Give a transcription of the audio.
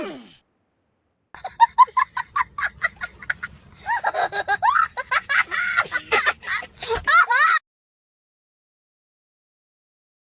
Ugh!